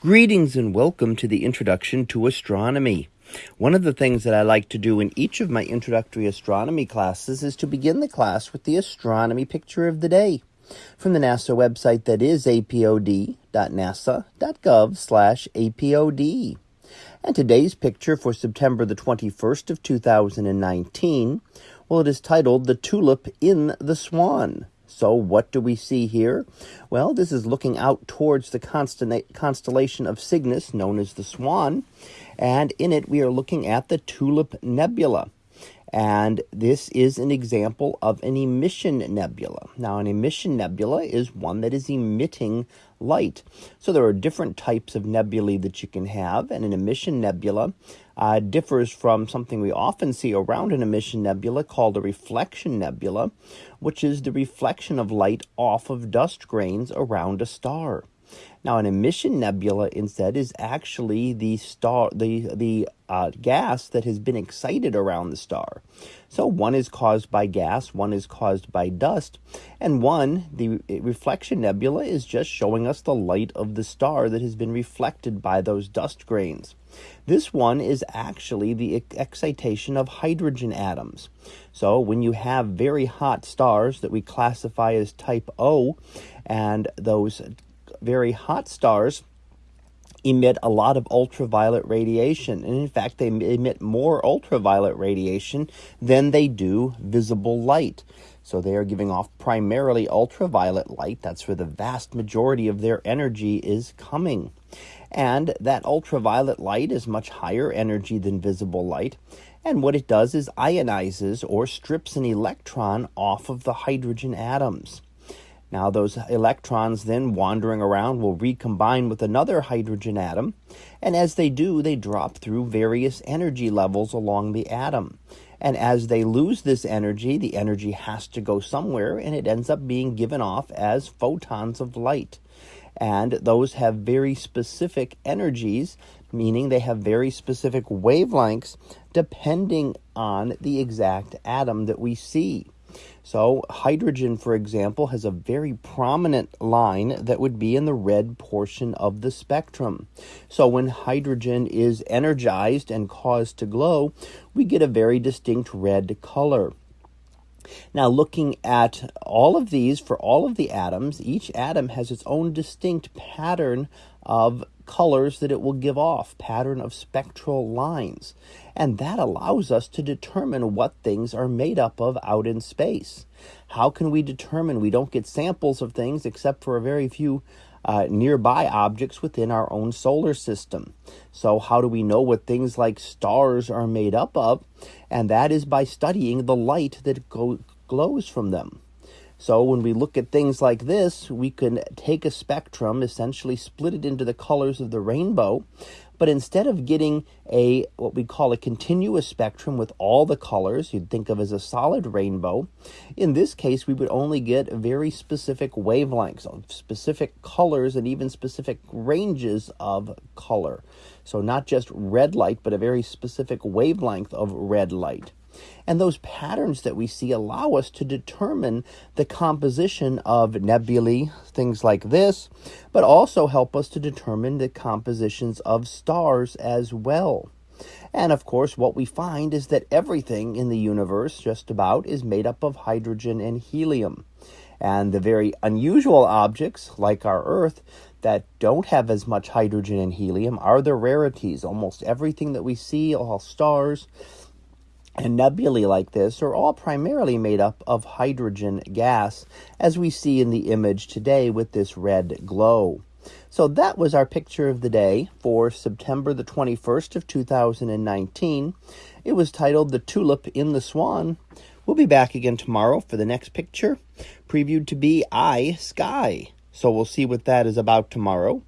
Greetings and welcome to the Introduction to Astronomy. One of the things that I like to do in each of my introductory astronomy classes is to begin the class with the astronomy picture of the day from the NASA website that is apod.nasa.gov slash apod. And today's picture for September the 21st of 2019, well, it is titled The Tulip in the Swan. So, what do we see here? Well, this is looking out towards the constellation of Cygnus, known as the Swan, and in it we are looking at the Tulip Nebula. And this is an example of an emission nebula. Now, an emission nebula is one that is emitting light. So there are different types of nebulae that you can have, and an emission nebula uh, differs from something we often see around an emission nebula called a reflection nebula, which is the reflection of light off of dust grains around a star. Now, an emission nebula instead is actually the star, the the uh, gas that has been excited around the star. So one is caused by gas, one is caused by dust, and one, the reflection nebula, is just showing us the light of the star that has been reflected by those dust grains. This one is actually the excitation of hydrogen atoms. So when you have very hot stars that we classify as type O, and those very hot stars emit a lot of ultraviolet radiation. And in fact, they emit more ultraviolet radiation than they do visible light. So they are giving off primarily ultraviolet light. That's where the vast majority of their energy is coming. And that ultraviolet light is much higher energy than visible light. And what it does is ionizes or strips an electron off of the hydrogen atoms. Now, those electrons then wandering around will recombine with another hydrogen atom, and as they do, they drop through various energy levels along the atom. And as they lose this energy, the energy has to go somewhere, and it ends up being given off as photons of light. And those have very specific energies, meaning they have very specific wavelengths depending on the exact atom that we see. So, hydrogen, for example, has a very prominent line that would be in the red portion of the spectrum. So, when hydrogen is energized and caused to glow, we get a very distinct red color. Now, looking at all of these, for all of the atoms, each atom has its own distinct pattern of colors that it will give off, pattern of spectral lines. And that allows us to determine what things are made up of out in space. How can we determine we don't get samples of things except for a very few uh, nearby objects within our own solar system. So, how do we know what things like stars are made up of? And that is by studying the light that glows from them. So when we look at things like this, we can take a spectrum, essentially split it into the colors of the rainbow, but instead of getting a what we call a continuous spectrum with all the colors you'd think of as a solid rainbow, in this case we would only get very specific wavelengths, specific colors and even specific ranges of color. So not just red light, but a very specific wavelength of red light. And those patterns that we see allow us to determine the composition of nebulae, things like this, but also help us to determine the compositions of stars as well. And of course, what we find is that everything in the universe, just about, is made up of hydrogen and helium. And the very unusual objects, like our Earth, that don't have as much hydrogen and helium are the rarities. Almost everything that we see, all stars, and nebulae like this are all primarily made up of hydrogen gas, as we see in the image today with this red glow. So that was our picture of the day for September the 21st of 2019. It was titled The Tulip in the Swan. We'll be back again tomorrow for the next picture, previewed to be I Sky. So we'll see what that is about tomorrow.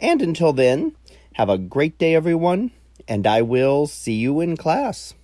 And until then, have a great day, everyone, and I will see you in class.